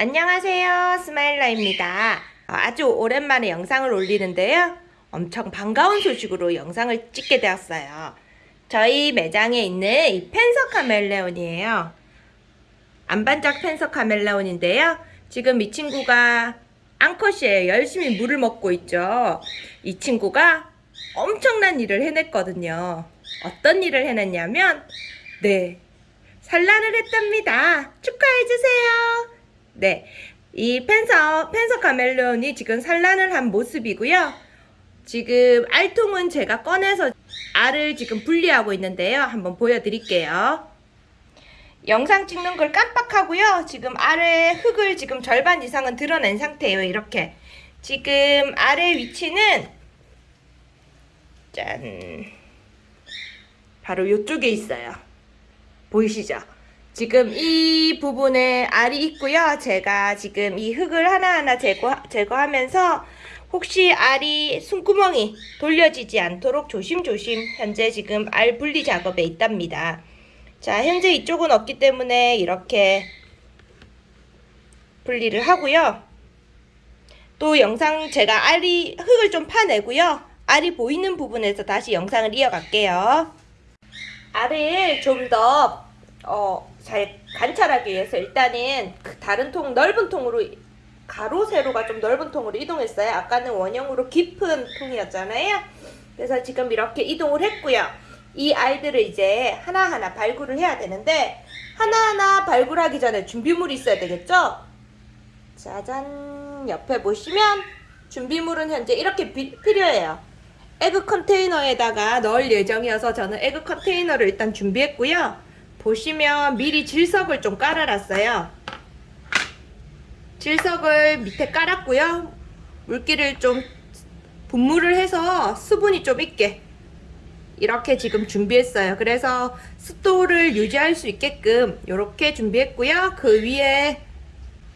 안녕하세요. 스마일라입니다. 아주 오랜만에 영상을 올리는데요. 엄청 반가운 소식으로 영상을 찍게 되었어요. 저희 매장에 있는 이 펜서 카멜레온이에요. 안반짝 펜서 카멜레온인데요. 지금 이 친구가 앙컷이에요 열심히 물을 먹고 있죠. 이 친구가 엄청난 일을 해냈거든요. 어떤 일을 해냈냐면 네 산란을 했답니다. 축하해주세요 네, 이 펜서, 펜서 카멜레온이 지금 산란을 한 모습이고요. 지금 알통은 제가 꺼내서 알을 지금 분리하고 있는데요. 한번 보여드릴게요. 영상 찍는 걸 깜빡하고요. 지금 알의 흙을 지금 절반 이상은 드러낸 상태예요. 이렇게. 지금 알의 위치는 짠 바로 이쪽에 있어요. 보이시죠? 지금 이 부분에 알이 있고요. 제가 지금 이 흙을 하나하나 제거, 제거하면서 혹시 알이 숨구멍이 돌려지지 않도록 조심조심 현재 지금 알 분리 작업에 있답니다. 자, 현재 이쪽은 없기 때문에 이렇게 분리를 하고요. 또 영상 제가 알이 흙을 좀 파내고요. 알이 보이는 부분에서 다시 영상을 이어갈게요. 알을 좀더 어, 잘 관찰하기 위해서 일단은 그 다른 통 넓은 통으로 가로 세로가 좀 넓은 통으로 이동했어요. 아까는 원형으로 깊은 통이었잖아요. 그래서 지금 이렇게 이동을 했고요. 이 알들을 이제 하나하나 발굴을 해야 되는데 하나하나 발굴하기 전에 준비물이 있어야 되겠죠? 짜잔 옆에 보시면 준비물은 현재 이렇게 비, 필요해요. egg 컨테이너에다가 넣을 예정이어서 저는 egg 컨테이너를 일단 준비했고요. 보시면 미리 질석을 좀 깔아놨어요. 질석을 밑에 깔았고요. 물기를 좀 분무를 해서 수분이 좀 있게 이렇게 지금 준비했어요. 그래서 습도를 유지할 수 있게끔 이렇게 준비했고요. 그 위에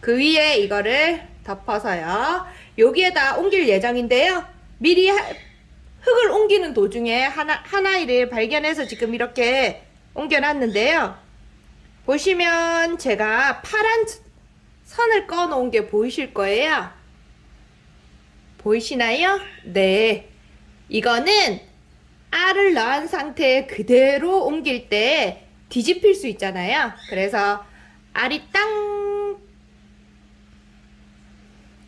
그 위에 이거를 덮어서요. 여기에다 옮길 예정인데요. 미리 흙을 옮기는 도중에 하나, 하나이를 발견해서 지금 이렇게 옮겨놨는데요. 보시면 제가 파란 선을 꺼 놓은 게 보이실 거예요. 보이시나요? 네. 이거는 알을 낳은 상태에 그대로 옮길 때 뒤집힐 수 있잖아요. 그래서 알이 땅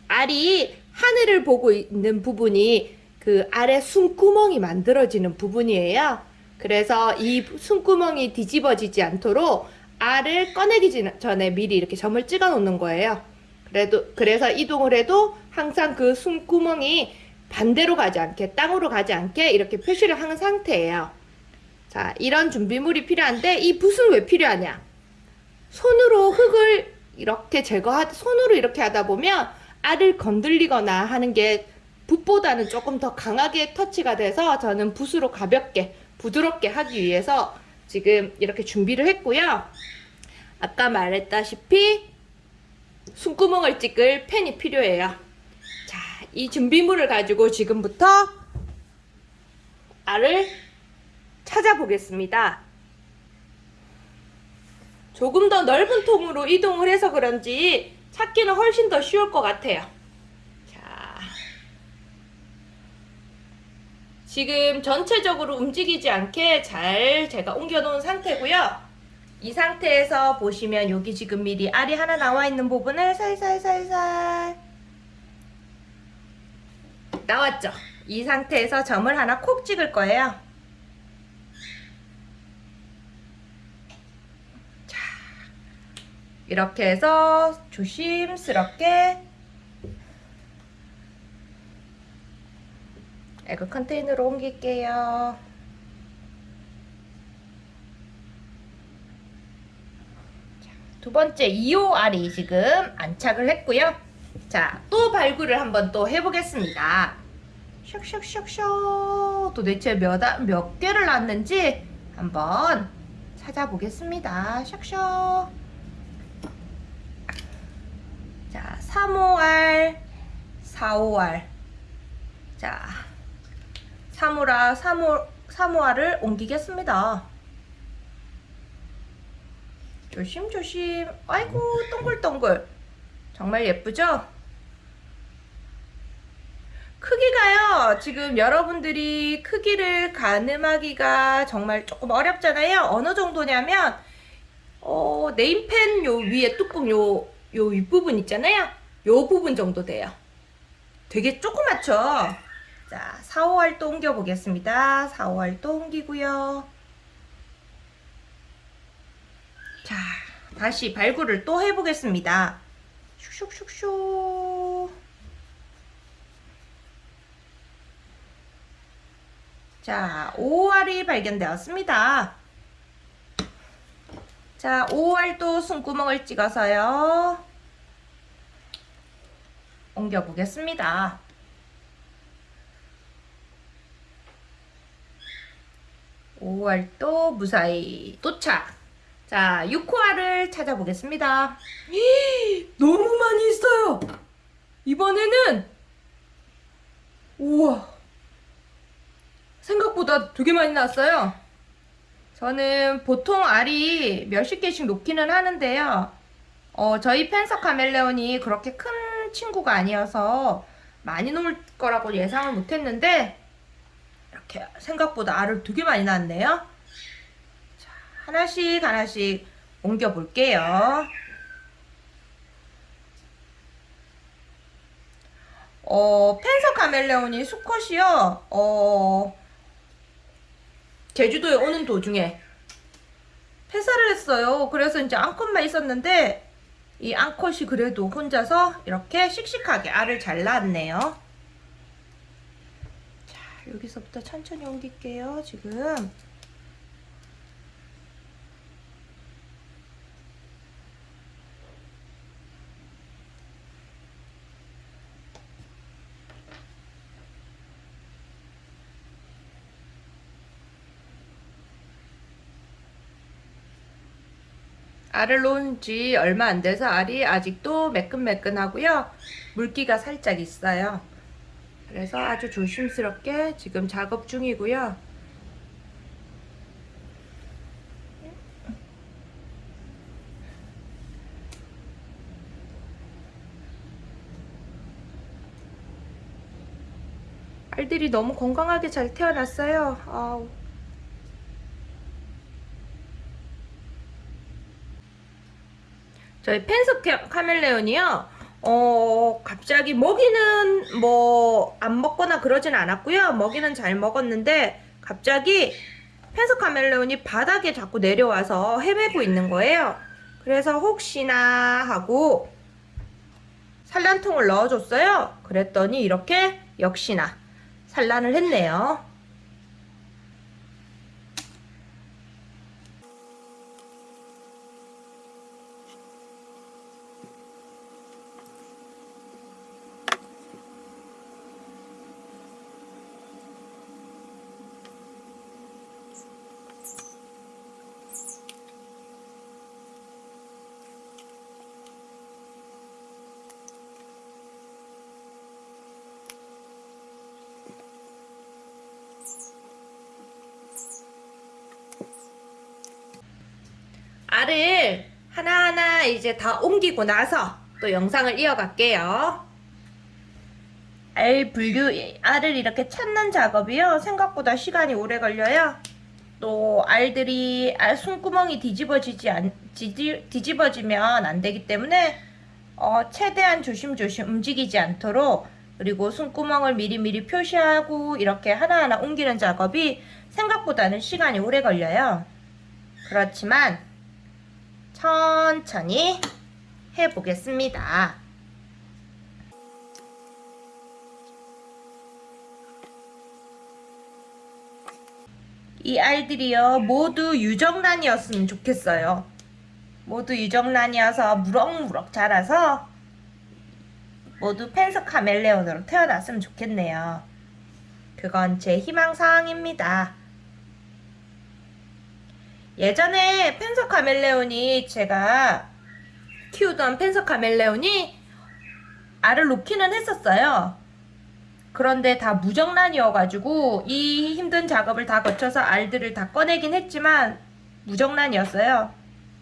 알이 하늘을 보고 있는 부분이 그 알의 숨구멍이 만들어지는 부분이에요. 그래서 이 숨구멍이 뒤집어지지 않도록 알을 꺼내기 전에 미리 이렇게 점을 찍어 놓는 거예요. 그래도 그래서 이동을 해도 항상 그 숨구멍이 반대로 가지 않게 땅으로 가지 않게 이렇게 표시를 한 상태예요. 자, 이런 준비물이 필요한데 이 붓은 왜 필요하냐? 손으로 흙을 이렇게 제거하 손으로 이렇게 하다 보면 알을 건들리거나 하는 게 붓보다는 조금 더 강하게 터치가 돼서 저는 붓으로 가볍게 부드럽게 하기 위해서 지금 이렇게 준비를 했고요. 아까 말했다시피 숨구멍을 찍을 펜이 필요해요. 자, 이 준비물을 가지고 지금부터 알을 찾아보겠습니다. 조금 더 넓은 통으로 이동을 해서 그런지 찾기는 훨씬 더 쉬울 것 같아요. 지금 전체적으로 움직이지 않게 잘 제가 옮겨 놓은 상태고요. 이 상태에서 보시면 여기 지금 미리 알이 하나 나와 있는 부분을 살살살살 나왔죠? 이 상태에서 점을 하나 콕 찍을 거예요. 자, 이렇게 해서 조심스럽게 에그 컨테이너로 옮길게요. 두 번째 2호 알이 지금 안착을 했고요. 자, 또 발굴을 한번 또 해보겠습니다. 슉슉슉슉 도대체 몇, 몇 개를 낳았는지 한번 찾아보겠습니다. 슉슉 자, 3호알, 4호알 자, 사무라 사무, 사무아를 옮기겠습니다. 조심조심 아이고 동글동글 정말 예쁘죠? 크기가요, 지금 여러분들이 크기를 가늠하기가 정말 조금 어렵잖아요. 어느 정도냐면, 어, 네임펜 요 위에 뚜껑 요, 요 윗부분 있잖아요. 요 부분 정도 돼요. 되게 조그맣죠? 자, 4, 5할 또 옮겨 보겠습니다. 4, 5할 또 옮기고요. 자, 다시 발굴을 또 해보겠습니다. 슉슉슉슉. 자, 5알이 발견되었습니다. 자, 5알도 숨구멍을 찍어서요. 옮겨보겠습니다. 오알도 무사히 도착. 자, 6호알을 찾아보겠습니다. 너무 많이 있어요. 이번에는 우와. 생각보다 되게 많이 나왔어요. 저는 보통 알이 몇십 개씩 놓기는 하는데요. 어, 저희 펜서 카멜레온이 그렇게 큰 친구가 아니어서 많이 놓을 거라고 예상을 못했는데 이렇게 생각보다 알을 되게 많이 낳았네요. 자, 하나씩 하나씩 옮겨 볼게요. 어, 펜서 카멜레온이 수컷이요. 어, 제주도에 오는 도중에 폐사를 했어요. 그래서 이제 암컷만 있었는데 이 암컷이 그래도 혼자서 이렇게 씩씩하게 알을 잘 낳았네요. 자, 여기서부터 천천히 옮길게요. 지금 알을 놓은 지 얼마 안 돼서 알이 아직도 매끈매끈하고요. 물기가 살짝 있어요. 그래서 아주 조심스럽게 지금 작업 중이고요. 알들이 너무 건강하게 잘 태어났어요. 아우. 저희 펜스 카멜레온이요. 어, 갑자기 먹이는 뭐 안 먹거나 그러진 않았고요. 먹이는 잘 먹었는데 갑자기 펜스 카멜레온이 바닥에 자꾸 내려와서 헤매고 있는 거예요. 그래서 혹시나 하고 산란통을 넣어줬어요. 그랬더니 이렇게 역시나 산란을 했네요. 알을 하나하나 이제 다 옮기고 나서 또 영상을 이어갈게요. 알 분류, 알을 이렇게 찾는 작업이요. 생각보다 시간이 오래 걸려요. 또 알들이 알 숨구멍이 뒤집어지지 않, 뒤집, 뒤집 어지면 안 되기 때문에 어, 최대한 조심조심 움직이지 않도록 그리고 숨구멍을 미리미리 표시하고 이렇게 하나하나 옮기는 작업이 생각보다는 시간이 오래 걸려요. 그렇지만 천천히 해보겠습니다. 이 알들이요 모두 유정란이었으면 좋겠어요. 모두 유정란이어서 무럭무럭 자라서 모두 펜서 카멜레온으로 태어났으면 좋겠네요. 그건 제 희망사항입니다. 예전에 펜서 카멜레온이 제가 키우던 펜서 카멜레온이 알을 놓기는 했었어요. 그런데 다 무정란이어가지고 이 힘든 작업을 다 거쳐서 알들을 다 꺼내긴 했지만 무정란이었어요.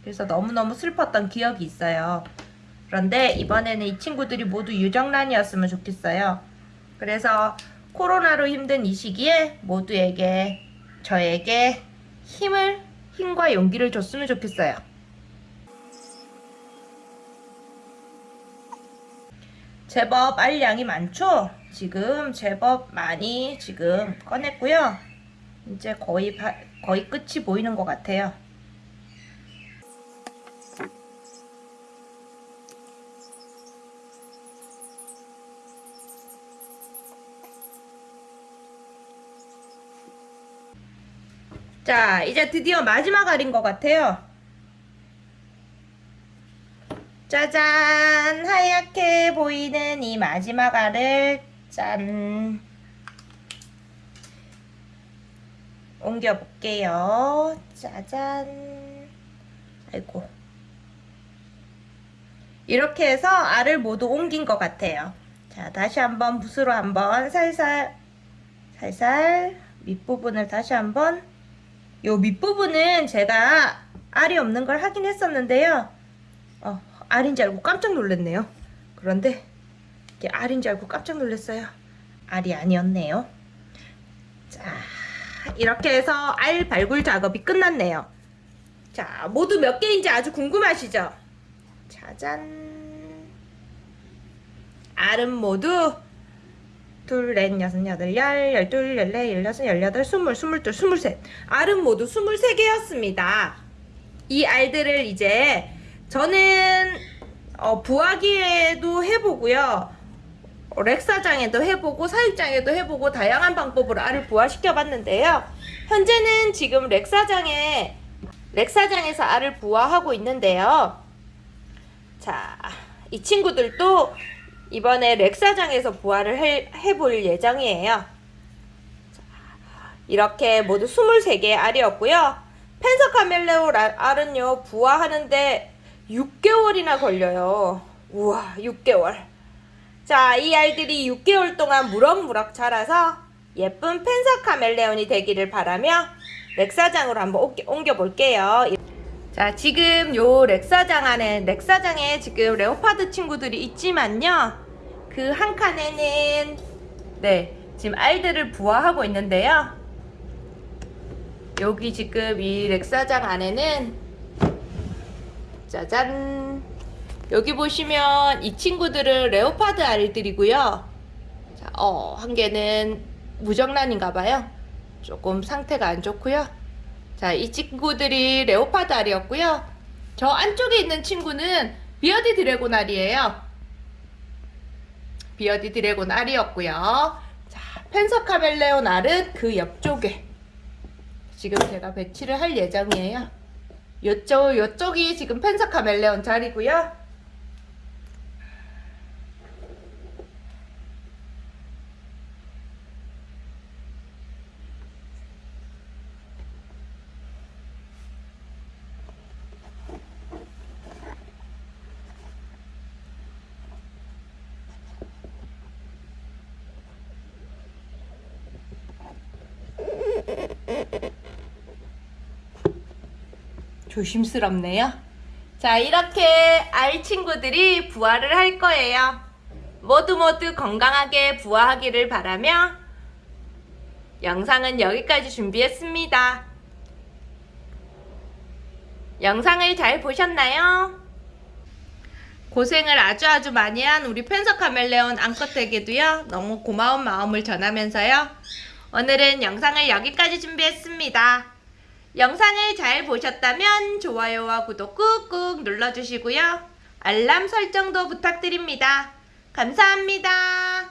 그래서 너무너무 슬펐던 기억이 있어요. 그런데 이번에는 이 친구들이 모두 유정란이었으면 좋겠어요. 그래서 코로나로 힘든 이 시기에 모두에게 저에게 힘을 힘과 용기를 줬으면 좋겠어요. 제법 알량이 많죠? 지금 제법 많이 지금 꺼냈고요. 이제 거의 바- 거의 끝이 보이는 것 같아요. 자, 이제 드디어 마지막 알인 것 같아요. 짜잔! 하얗게 보이는 이 마지막 알을 짠! 옮겨 볼게요. 짜잔! 아이고. 이렇게 해서 알을 모두 옮긴 것 같아요. 자, 다시 한번 붓으로 한번 살살, 살살 밑부분을 다시 한번 요 밑부분은 제가 알이 없는 걸 확인했었는데요. 어, 알인 줄 알고 깜짝 놀랐네요. 그런데 이게 알인 줄 알고 깜짝 놀랐어요. 알이 아니었네요. 자, 이렇게 해서 알 발굴 작업이 끝났네요. 자, 모두 몇 개인지 아주 궁금하시죠? 짜잔. 알은 모두 둘, 넷, 여섯, 여덟, 열, 열둘, 열넷, 열여섯, 열여덟, 스물, 스물둘, 스물셋. 알은 모두 스물세 개였습니다. 이 알들을 이제 저는 어, 부화기에도 해보고요. 어, 렉사장에도 해보고 사육장에도 해보고 다양한 방법으로 알을 부화시켜 봤는데요. 현재는 지금 렉사장에 렉사장에서 알을 부화하고 있는데요. 자, 이 친구들도 이번에 렉사장에서 해, 해볼 예정이에요. 자, 이렇게 모두 23개의 알이었고요. 펜서 카멜레오 라- 알은요, 부화하는데 6개월이나 걸려요. 우와, 6개월. 자, 이 알들이 6개월 동안 무럭무럭 자라서 예쁜 펜서 카멜레온이 되기를 바라며 렉사장으로 한번 옮겨, 옮겨볼게요. 자, 지금 요 렉사장 안에, 렉사장에 지금 레오파드 친구들이 있지만요. 그 한 칸에는, 네, 지금 알들을 부화하고 있는데요. 여기 지금 이 렉사장 안에는, 짜잔. 여기 보시면 이 친구들은 레오파드 알들이고요. 자, 어, 한 개는 무정란인가봐요. 조금 상태가 안 좋고요. 자, 이 친구들이 leopard 알이었고요. 저 안쪽에 있는 친구는 bearded dragon 알이에요. bearded dragon 알이었고요. 자, panther 카멜레온 알은 그 옆쪽에 지금 제가 배치를 할 예정이에요. 요쪽, 요쪽이 지금 panther 카멜레온 자리고요. 조심스럽네요. 자, 이렇게 알 친구들이 부화를 할 거예요. 모두 모두 건강하게 부화하기를 바라며 영상은 여기까지 준비했습니다. 영상을 잘 보셨나요? 고생을 아주 아주 많이 한 우리 펜서 카멜레온 암컷에게도요 너무 고마운 마음을 전하면서요 오늘은 영상을 여기까지 준비했습니다. 영상을 잘 보셨다면 좋아요와 구독 꾹꾹 눌러주시고요. 알람 설정도 부탁드립니다. 감사합니다.